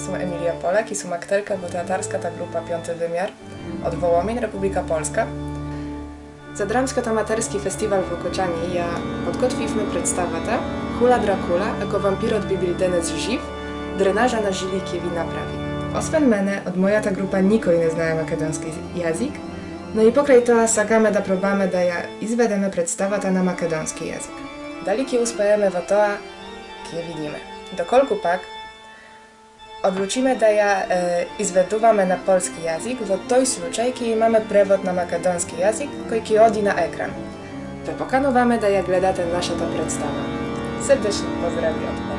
są Emilia Polek i sumakterka teatarska ta grupa Piąty Wymiar od Wołomin, Republika Polska. Zadramsko-tamaterski festiwal w Okociani ja podgotwiliśmy przedstawę tę Hula Dracula jako wampir od Biblideny z Żiw, drenaża na żyliki wina prawi. Osven mene od moja ta grupa nikoj nie znaje makedonski jazyk, no i pokraj to sagamy da probame da ja izvedeme predstava ta na makedonski jazyk. Daliki uspejemy watoa, kie widzimy. Do kolku pak Obrócimy daja e, i zveduvame na polski jazyk w toj slučaj, kiedy mamy prewod na makedonski jazyk, koji odi na ekran. Te pokanowamy daja gledate nasza ta predstawa. Serdecznie pozdrawiam.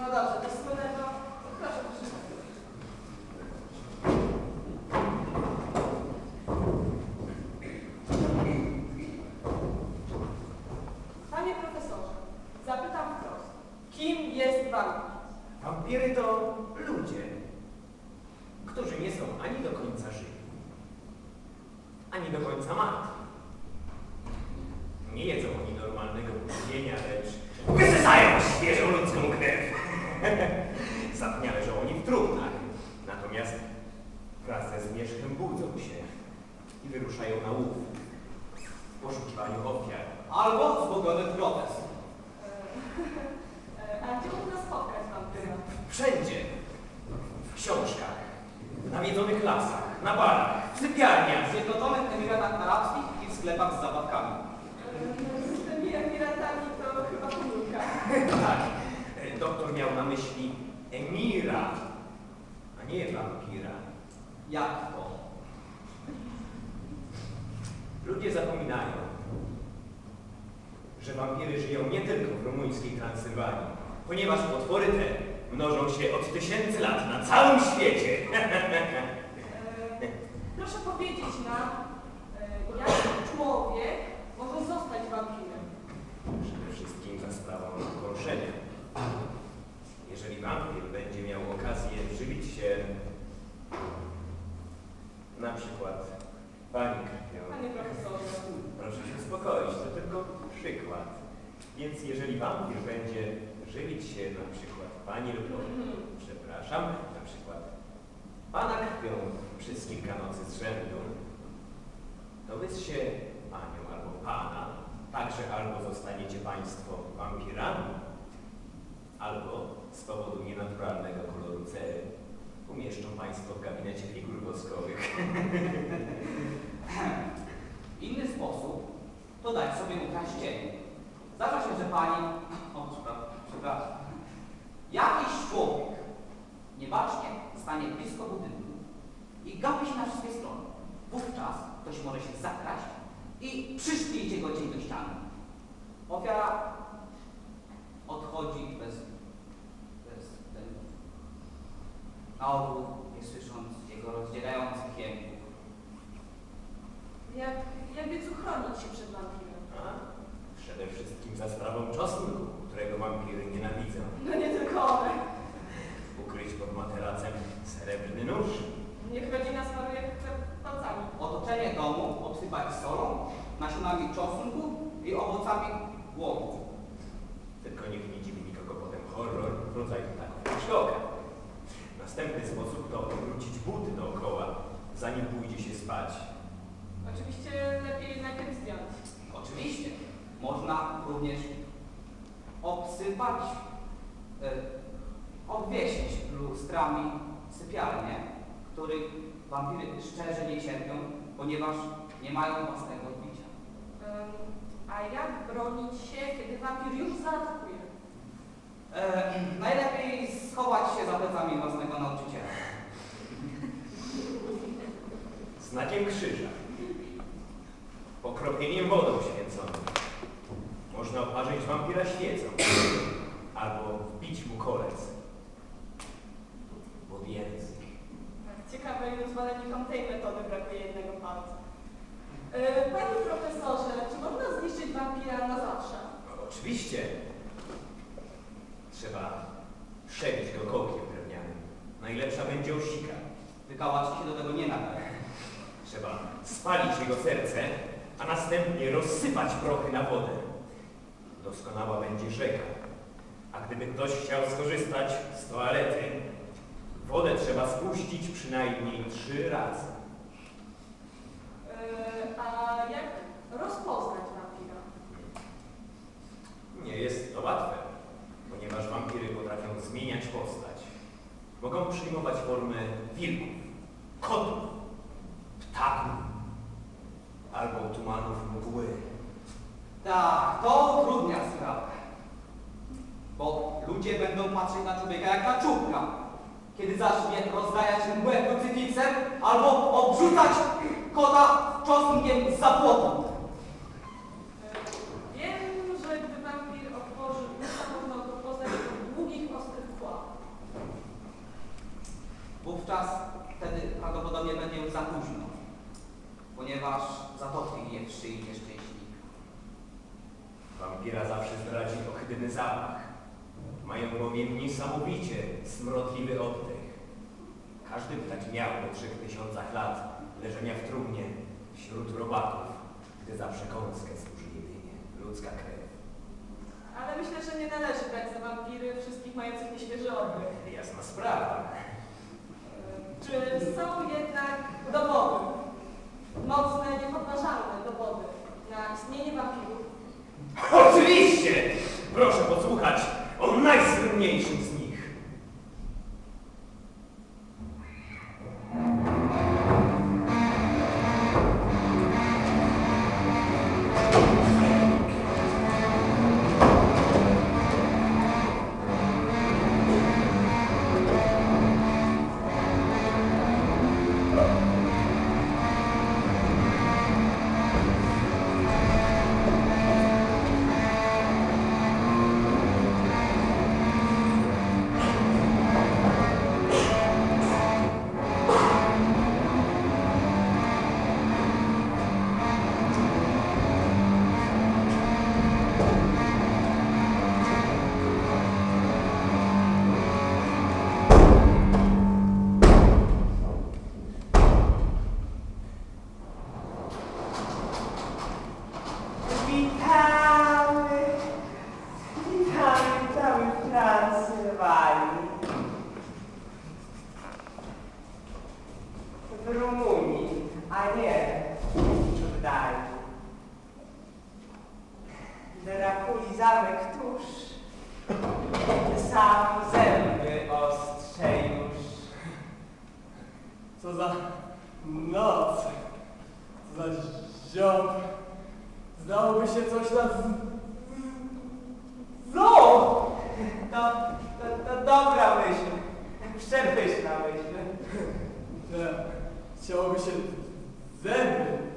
законодательства wampir będzie żywić się na przykład pani lub, mhm. przepraszam, na przykład pana krwią przez kilka nocy z rzędu. Następnie rozsypać prochy na wodę. Doskonała będzie rzeka. A gdyby ktoś chciał skorzystać z toalety, wodę trzeba spuścić przynajmniej trzy razy. Yy, a jak rozpoznać wampira? Nie jest to łatwe, ponieważ wampiry potrafią zmieniać postać. Mogą przyjmować formę wilków, kotów, ptaków albo tumanów mgły. Tak, to utrudnia sprawę. Bo ludzie będą patrzeć na człowieka jak na czubka, kiedy zacznie rozdajać mgłę krucyfiksem albo obrzucać kota czosnkiem z zapłotu. Yy, wiem, że gdy wampir otworzy usta, można go poznać po długich, ostrych kłach. Wówczas wtedy prawdopodobnie będzie już za późno, ponieważ zatopi je w szyi nieszczęśnika. Wampira zawsze zdradzi ohydny zapach. Mają bowiem niesamowicie smrodliwy oddech. Każdy by tak miał po trzech tysiącach lat leżenia w trumnie wśród robaków, gdy za przekąskę służy jedynie ludzka krew. Ale myślę, że nie należy brać za wampiry wszystkich mających nieświeży oddech. Jasna sprawa. Czy są jednak dowody, mocne, niepodważalne dowody na istnienie wampirów? Oczywiście! Proszę posłuchać o najsłynniejszym zamek tuż, sam zęby ostrze już. Co za noc, co za ziom. Zdałoby się coś na zoo. No! To, to, to dobra myśl, przepyszna myśl. Chciałoby się zęby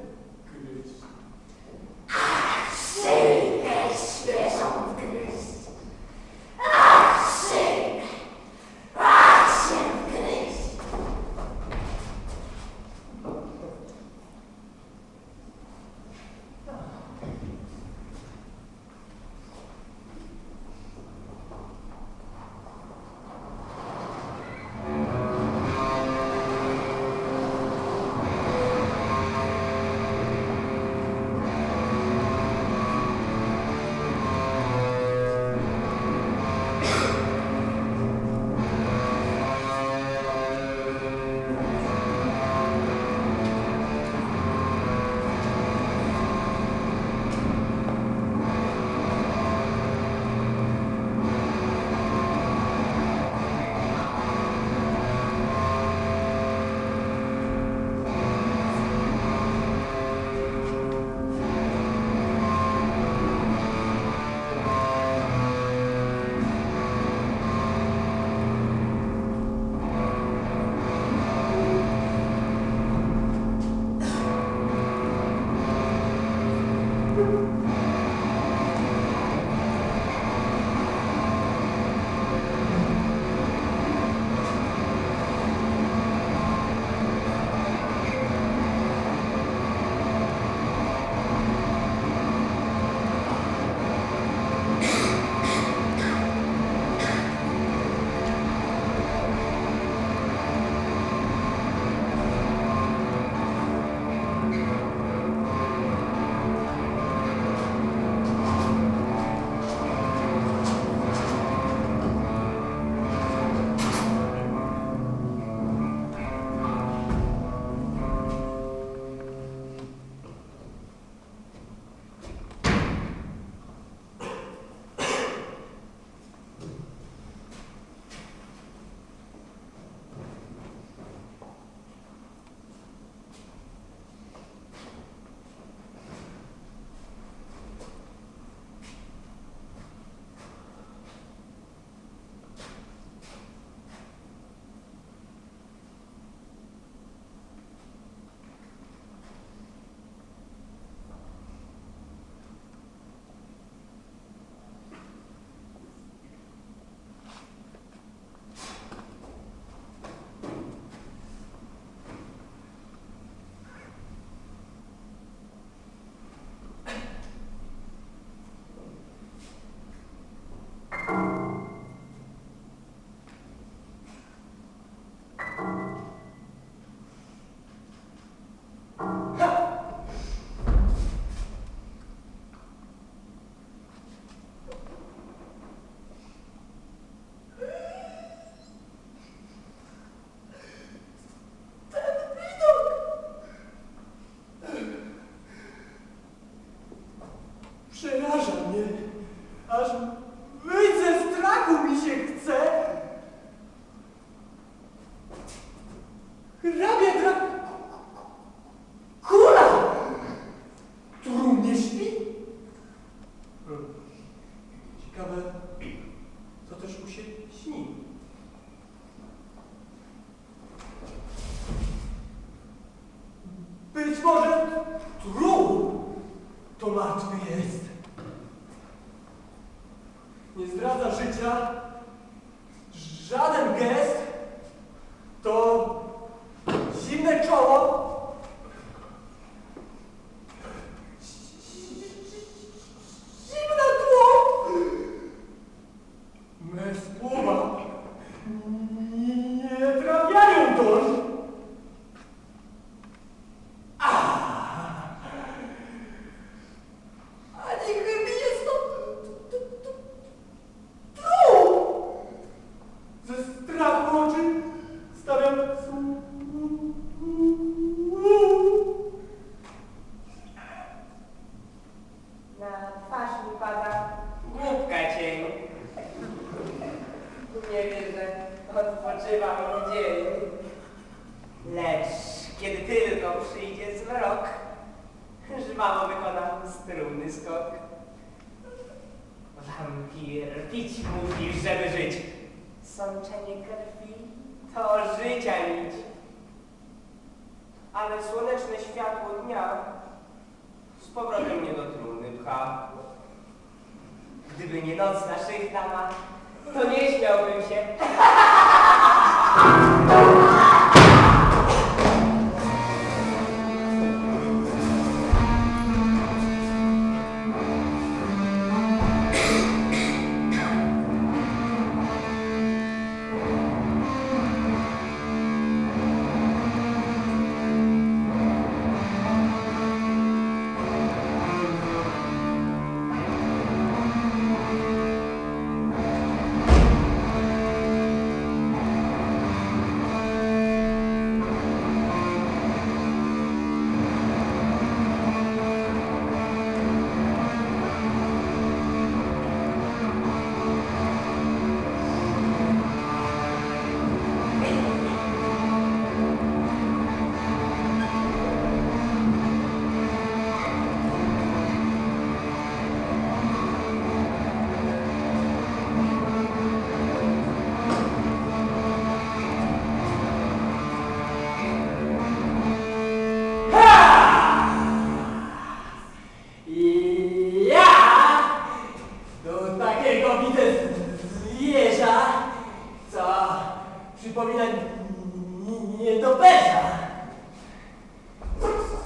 Przeraża mnie, aż wyjść ze strachu mi się chce. Hrabia dra... Kula! Trumnie śpi? Ciekawe, co też mu się śni. Być może trup to martwy Gdyby nie noc naszych dama, to nie śmiałbym się.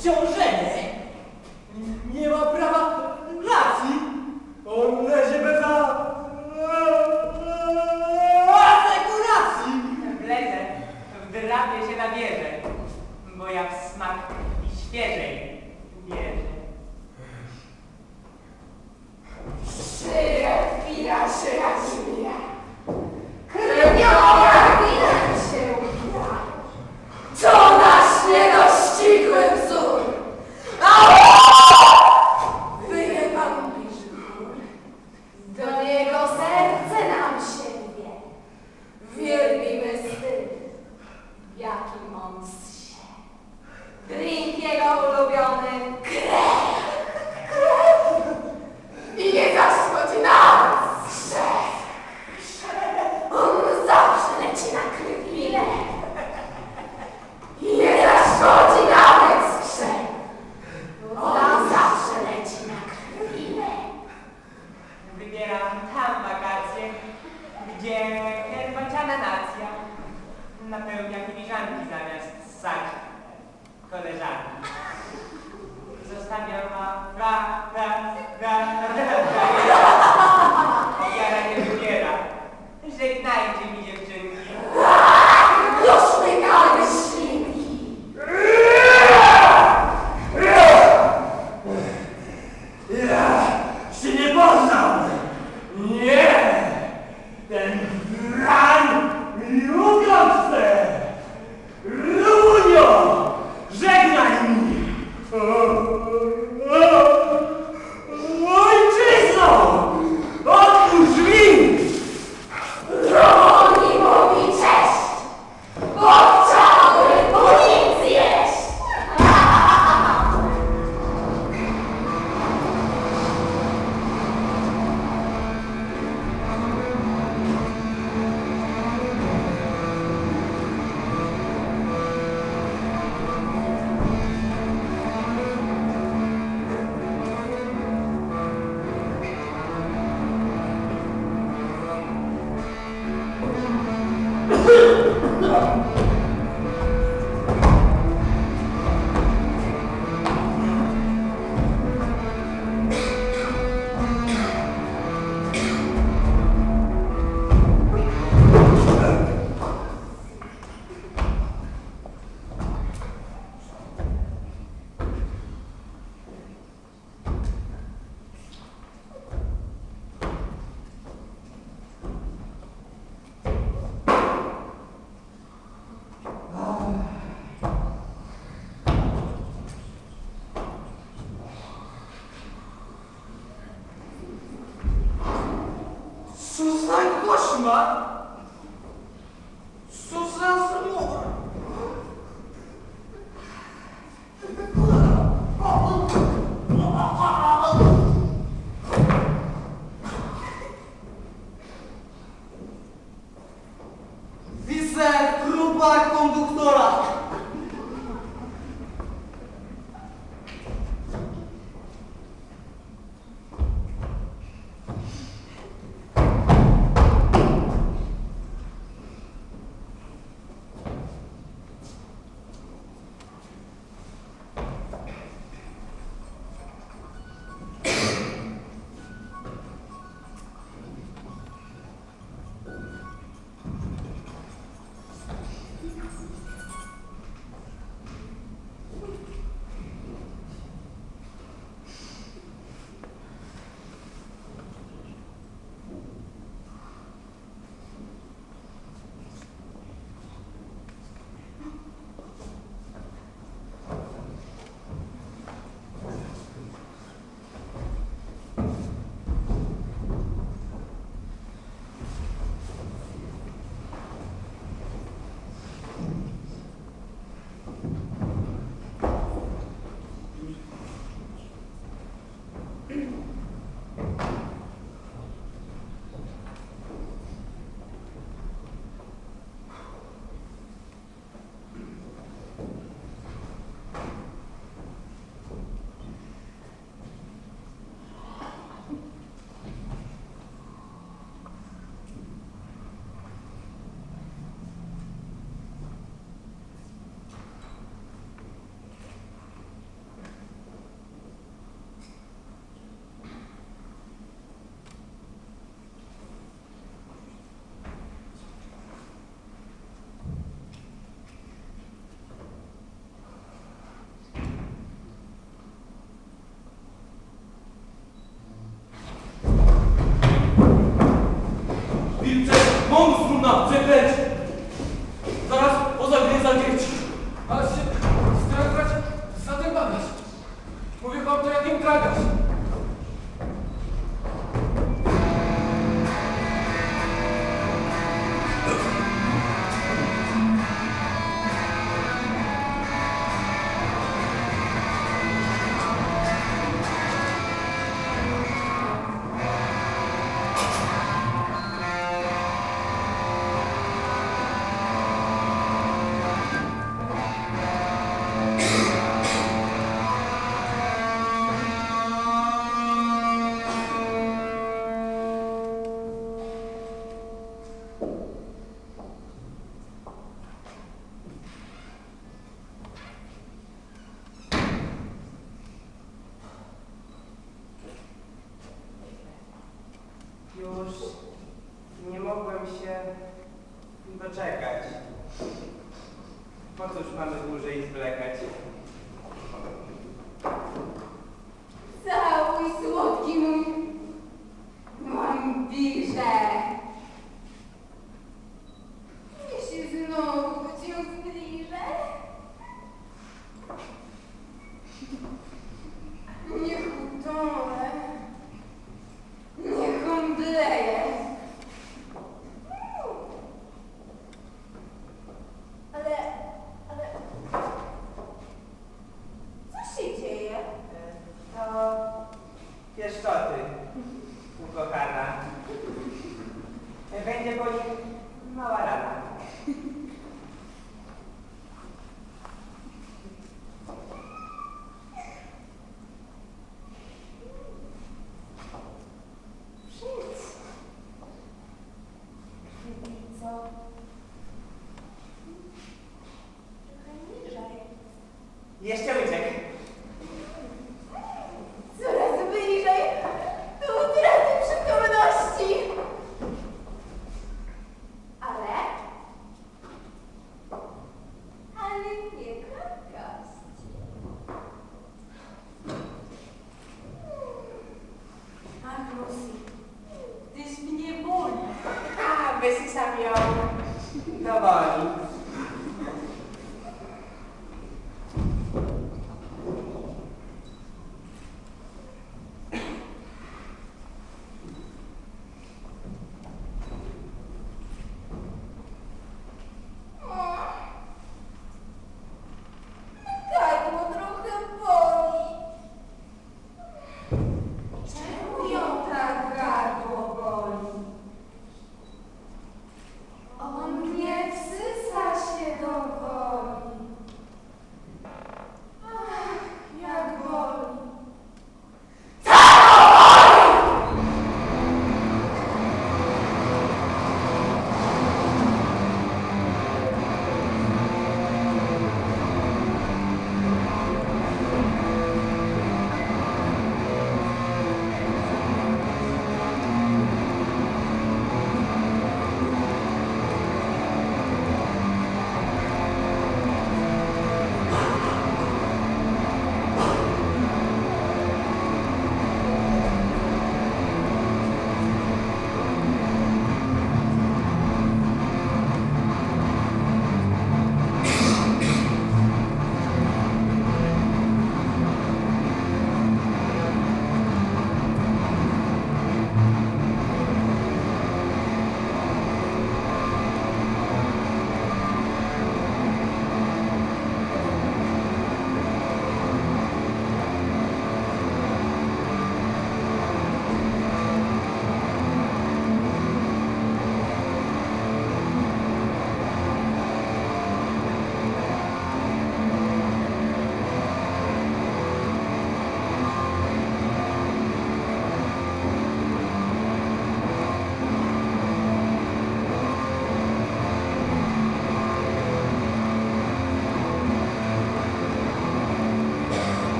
九十 순간 Ma, wykręć! Zaraz, oza mnie zakręć! Ale się, strach brać za ten bagaż! Mówię wam to jak im tragasz!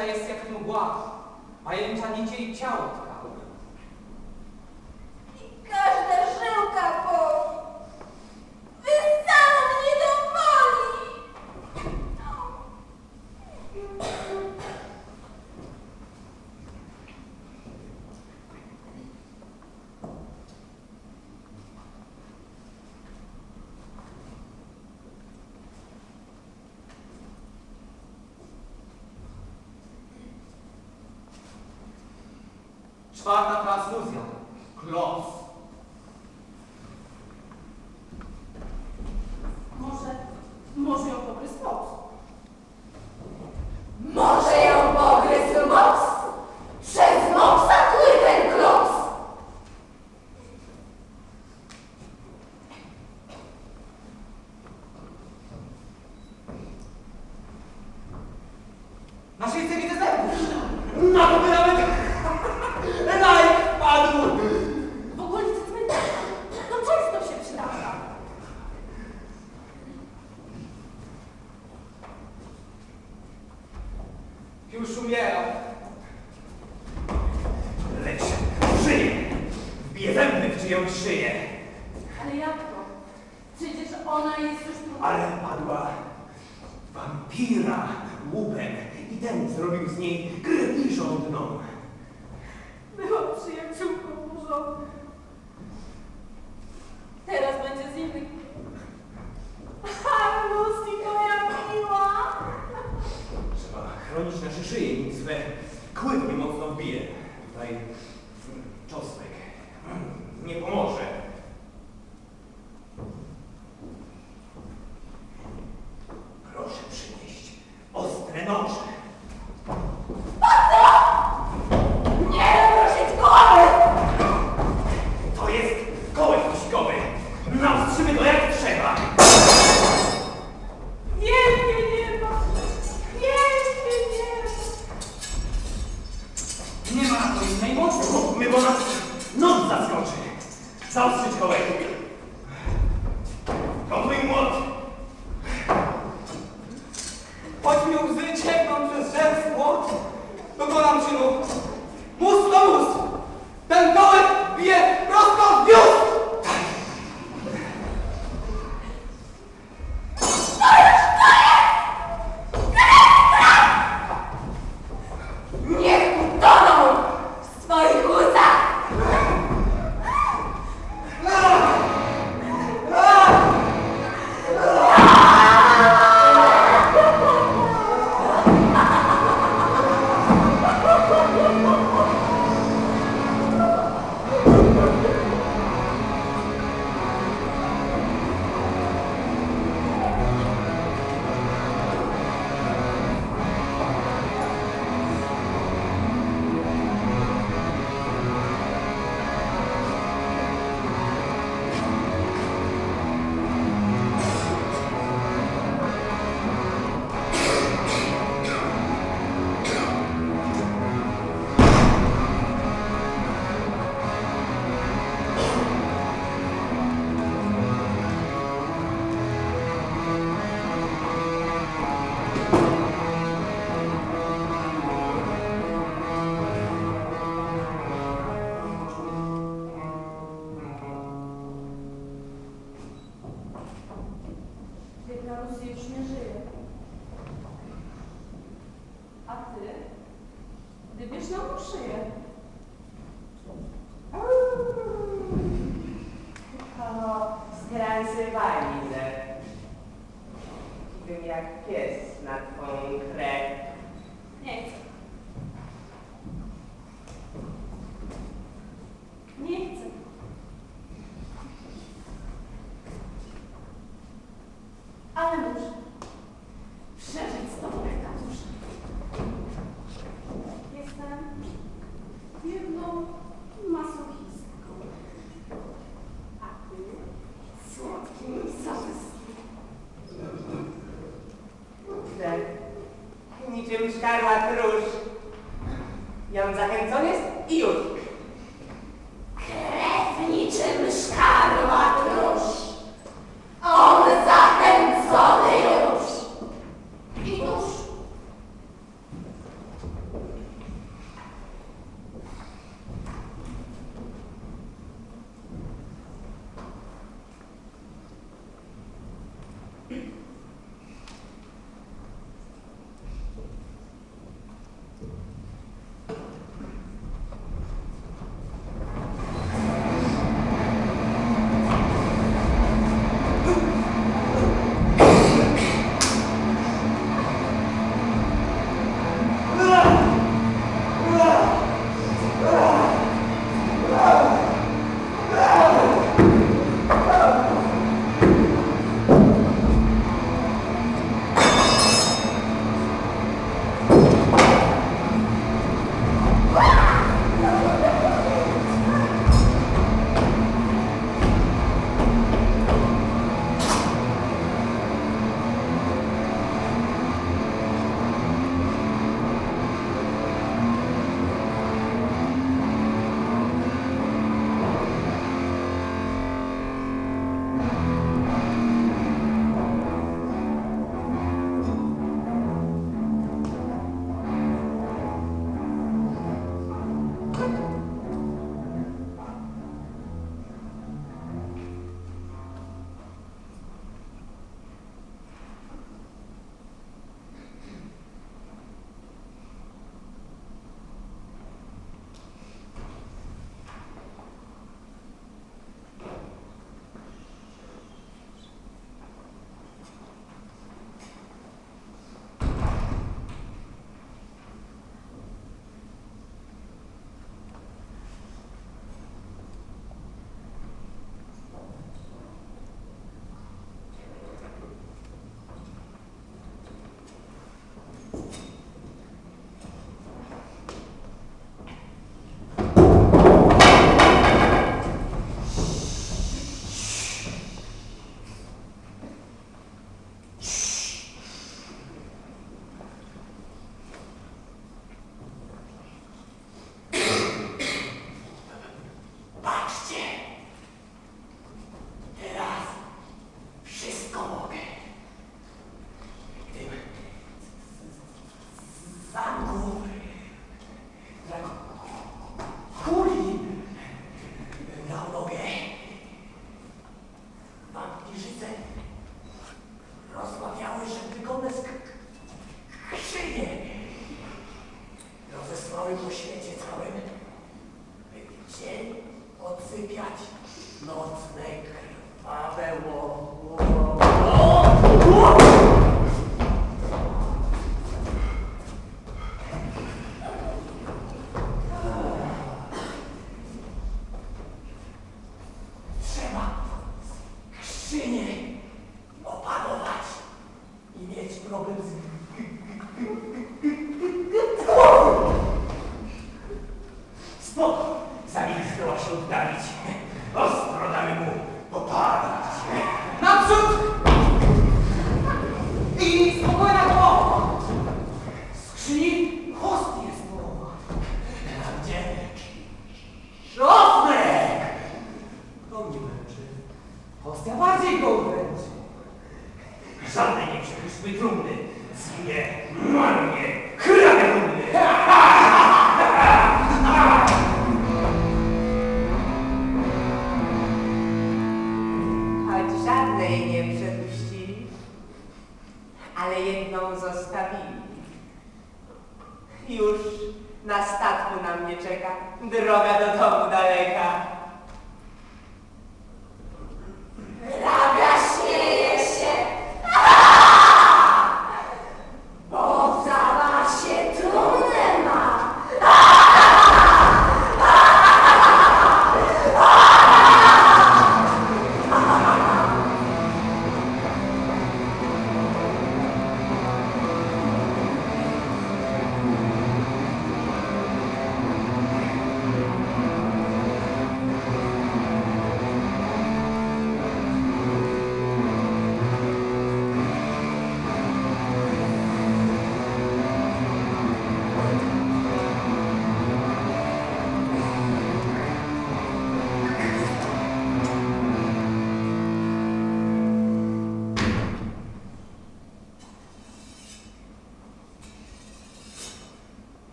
pajęcza jest jak mgła. Pajęcza nicie i ciało tkały. I każda żyłka boli. Wy sam mnie dowoli. Sparta plus Museum. Close.